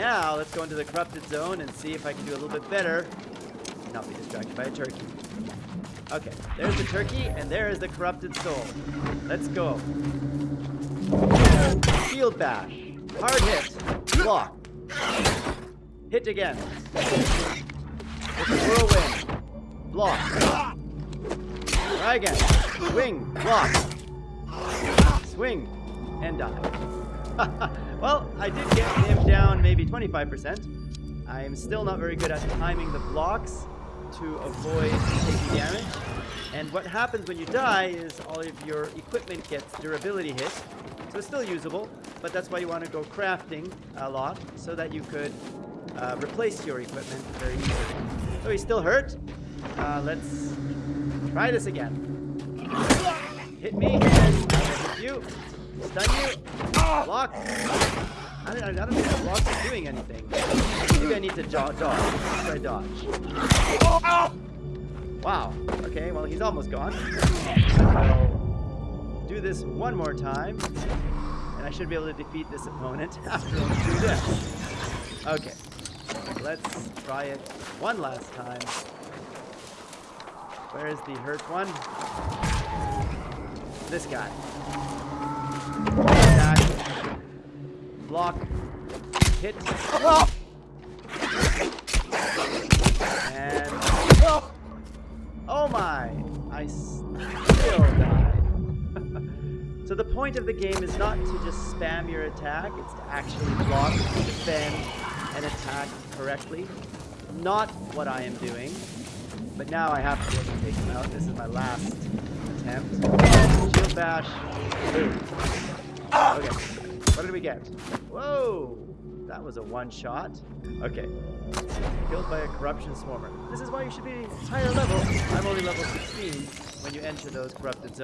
now let's go into the corrupted zone and see if I can do a little bit better. Not be distracted by a turkey. Okay, there's the turkey, and there is the corrupted soul. Let's go. Shield bash. Hard hit. Block. Hit again. It's a whirlwind. Block. Try again. Swing. Block. Swing. And die. well, I did get him down maybe 25%. I am still not very good at timing the blocks to avoid taking damage. And what happens when you die is all of your equipment gets durability hit. So it's still usable, but that's why you want to go crafting a lot so that you could uh, replace your equipment very easily. So he's still hurt. Uh, let's try this again. Hit me. Hit you. Stun you. Block. I don't, I don't think that block is doing anything. Maybe I need to dodge. Try dodge. Wow. Okay, well, he's almost gone. Do this one more time. And I should be able to defeat this opponent after I do this. Okay. Let's try it one last time. Where is the hurt one? This guy. Block. Hit. And... Oh my! I still died. so the point of the game is not to just spam your attack, it's to actually block, defend, and attack correctly. Not what I am doing. But now I have to take him out. This is my last attempt. Bash. Okay. What did we get? Whoa! That was a one shot. Okay. Killed by a corruption swarmer. This is why you should be higher level. I'm only level 16 when you enter those corrupted zones.